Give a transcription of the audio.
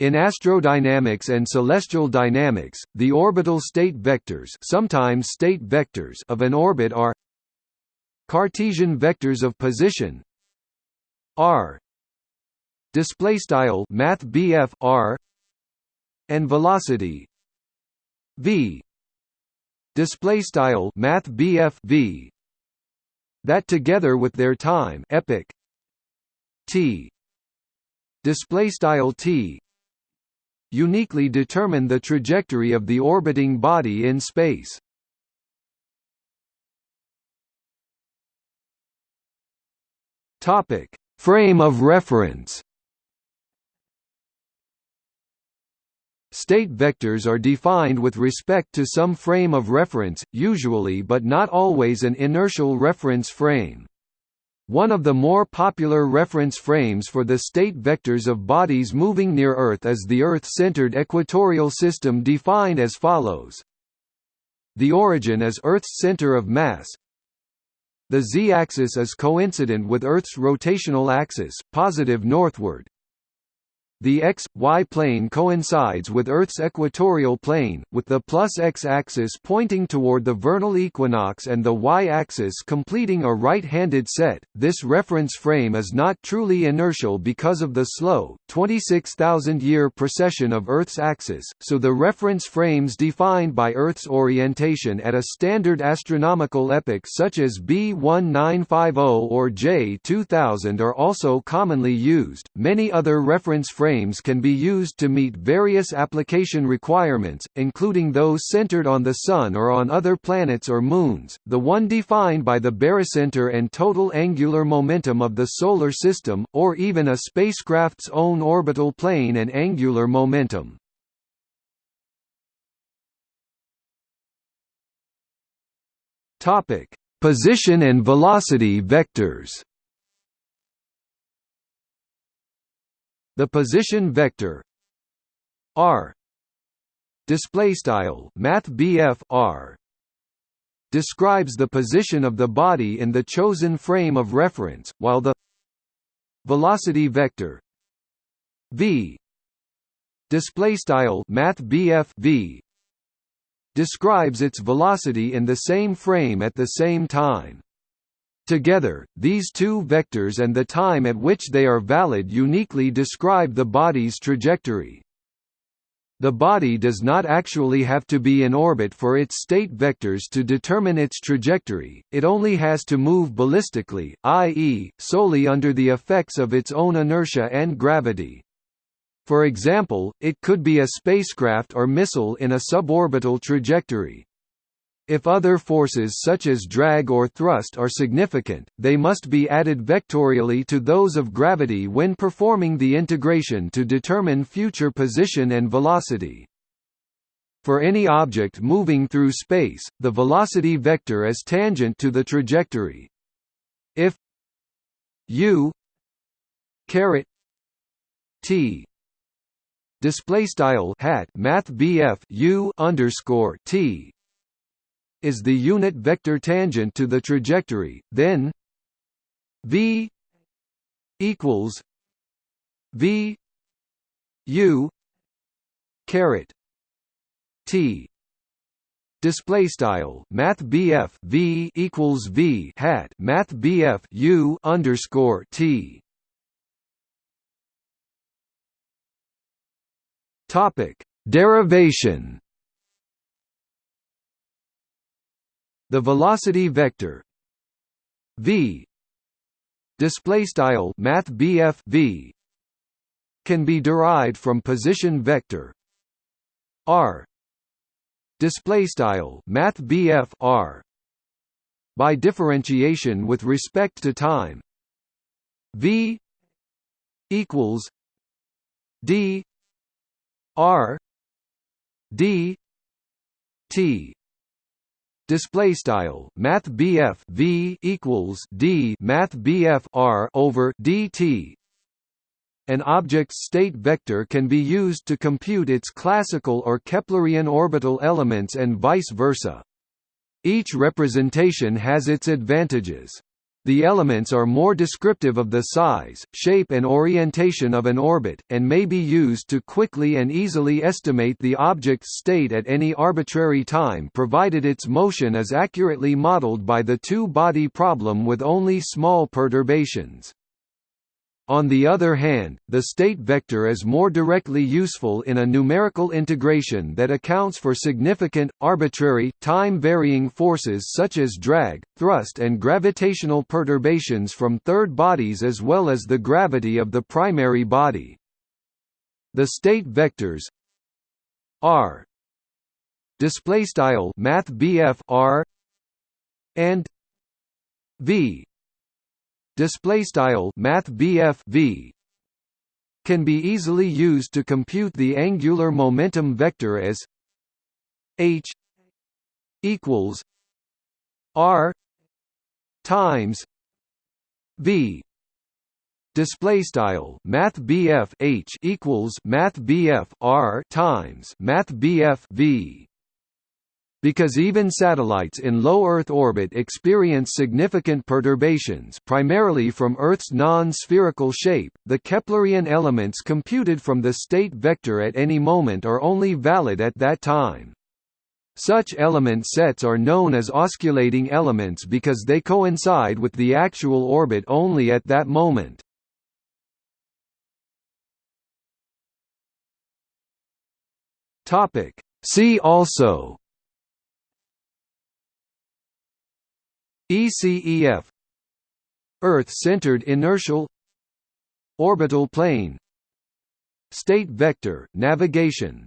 In astrodynamics and celestial dynamics, the orbital state vectors, sometimes state vectors of an orbit are Cartesian vectors of position r display style math r and velocity v display style math v that together with their time epoch t display style t uniquely determine the trajectory of the orbiting body in space Topic: Frame of reference. State vectors are defined with respect to some frame of reference, usually but not always an inertial reference frame. One of the more popular reference frames for the state vectors of bodies moving near Earth is the Earth-centered equatorial system defined as follows. The origin is Earth's center of mass, the z-axis is coincident with Earth's rotational axis, positive northward. The x, y plane coincides with Earth's equatorial plane, with the plus x-axis pointing toward the vernal equinox and the y-axis completing a right-handed set. This reference frame is not truly inertial because of the slow, 26,000-year precession of Earth's axis, so the reference frames defined by Earth's orientation at a standard astronomical epoch such as B1950 or J2000 are also commonly used. Many other reference frames frames can be used to meet various application requirements, including those centered on the Sun or on other planets or moons, the one defined by the barycenter and total angular momentum of the Solar System, or even a spacecraft's own orbital plane and angular momentum. Position and velocity vectors The position vector r display style math r describes the position of the body in the chosen frame of reference, while the velocity vector v display style math v describes its velocity in the same frame at the same time. Together, these two vectors and the time at which they are valid uniquely describe the body's trajectory. The body does not actually have to be in orbit for its state vectors to determine its trajectory, it only has to move ballistically, i.e., solely under the effects of its own inertia and gravity. For example, it could be a spacecraft or missile in a suborbital trajectory. If other forces such as drag or thrust are significant, they must be added vectorially to those of gravity when performing the integration to determine future position and velocity. For any object moving through space, the velocity vector is tangent to the trajectory. If u caret t display style hat math u underscore t is the unit vector tangent to the trajectory, then v equals v u caret t. Display style math bf v equals v hat math bf u underscore t. Topic. Derivation The velocity vector v display style math v can be derived from position vector r display style math r by differentiation with respect to time v equals d r d t display style math BF V equals D math BF R over DT an object's state vector can be used to compute its classical or Keplerian orbital elements and vice versa. Each representation has its advantages. The elements are more descriptive of the size, shape and orientation of an orbit, and may be used to quickly and easily estimate the object's state at any arbitrary time provided its motion is accurately modeled by the two-body problem with only small perturbations. On the other hand, the state vector is more directly useful in a numerical integration that accounts for significant, arbitrary, time-varying forces such as drag, thrust and gravitational perturbations from third bodies as well as the gravity of the primary body. The state vectors r display style math r and v display style math v can be easily used to compute the angular momentum vector as h equals r times v. Display style math h equals math r times math v because even satellites in low Earth orbit experience significant perturbations primarily from Earth's non-spherical shape, the Keplerian elements computed from the state vector at any moment are only valid at that time. Such element sets are known as osculating elements because they coincide with the actual orbit only at that moment. See also ECEF Earth-centered inertial Orbital plane State vector navigation